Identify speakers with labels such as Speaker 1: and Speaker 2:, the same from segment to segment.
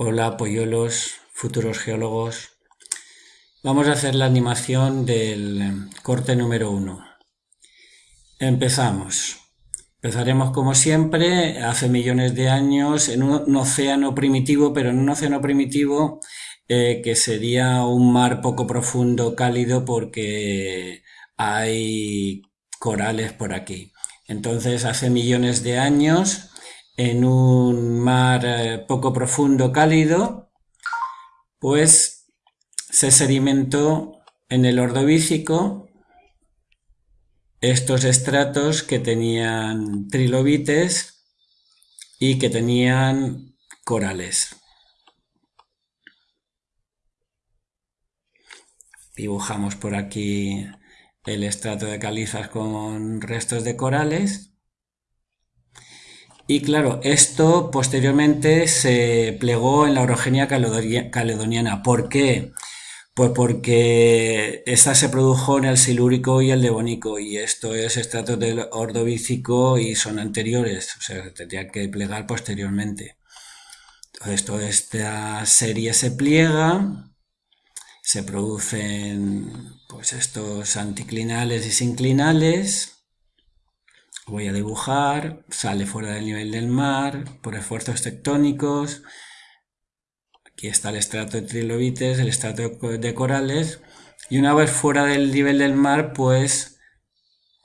Speaker 1: Hola polluelos, futuros geólogos. Vamos a hacer la animación del corte número 1. Empezamos. Empezaremos como siempre, hace millones de años, en un, océano primitivo, pero en un océano primitivo eh, que sería un mar poco profundo, cálido, porque hay corales por aquí. Entonces, hace millones de años, en un mar eh, poco profundo, cálido, pues se sedimentó en el Ordovícico estos estratos que tenían trilobites y que tenían corales. Dibujamos por aquí el estrato de calizas con restos de corales y claro, esto posteriormente se plegó en la orogenia caledoniana. ¿Por qué? Pues porque esta se produjo en el silúrico y el devónico, y esto es estratos del ordovícico y son anteriores, o sea, tendría que plegar posteriormente. Entonces, toda esta serie se pliega, se producen pues estos anticlinales y sinclinales, voy a dibujar, sale fuera del nivel del mar por esfuerzos tectónicos. Aquí está el estrato de trilobites, el estrato de corales. Y una vez fuera del nivel del mar, pues,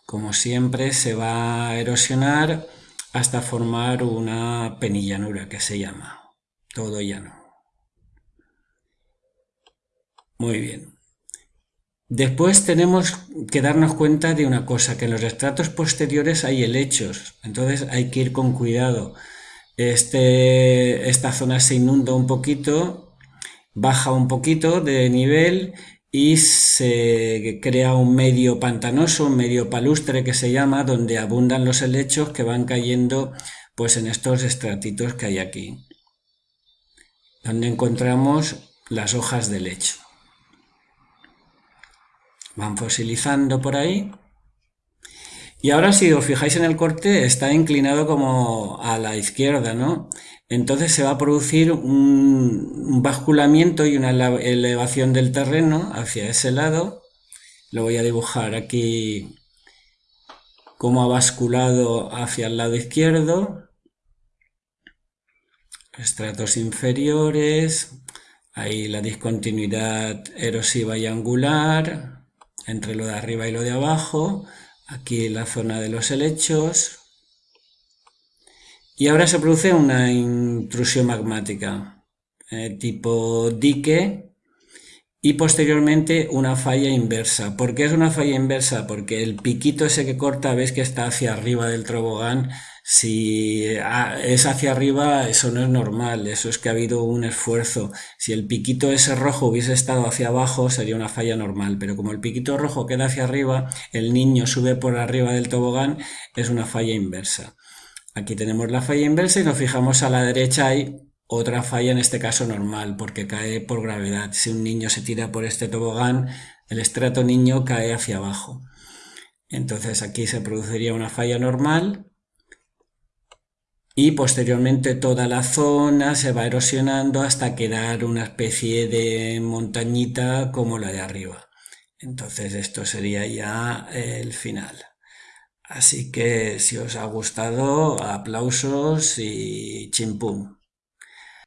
Speaker 1: como siempre, se va a erosionar hasta formar una penillanura que se llama todo llano. Muy bien. Después tenemos que darnos cuenta de una cosa, que en los estratos posteriores hay helechos, entonces hay que ir con cuidado. Este, esta zona se inunda un poquito, baja un poquito de nivel y se crea un medio pantanoso, un medio palustre que se llama, donde abundan los helechos que van cayendo pues en estos estratitos que hay aquí, donde encontramos las hojas de lecho van fosilizando por ahí. Y ahora si os fijáis en el corte está inclinado como a la izquierda, ¿no? Entonces se va a producir un, basculamiento y una elevación del terreno hacia ese lado. Lo voy a dibujar aquí como ha basculado hacia el lado izquierdo. Estratos inferiores, ahí la discontinuidad erosiva y angular, entre lo de arriba y lo de abajo, aquí la zona de los helechos, y ahora se produce una intrusión magmática, eh, tipo dique, y posteriormente una falla inversa. ¿Por qué es una falla inversa? Porque el piquito ese que corta, ves que está hacia arriba del tobogán, si ah, es hacia arriba, eso no es normal, eso es que ha habido un esfuerzo. Si el piquito ese rojo hubiese estado hacia abajo, sería una falla normal, pero como el piquito rojo queda hacia arriba, el niño sube por arriba del tobogán, es una falla inversa. Aquí tenemos la falla inversa y nos fijamos a la derecha hay otra falla, en este caso normal, porque cae por gravedad. Si un niño se tira por este tobogán, el estrato niño cae hacia abajo. Entonces aquí se produciría una falla normal y posteriormente toda la zona se va erosionando hasta quedar una especie de montañita como la de arriba. Entonces esto sería ya el final. Así que si os ha gustado, aplausos y chimpum.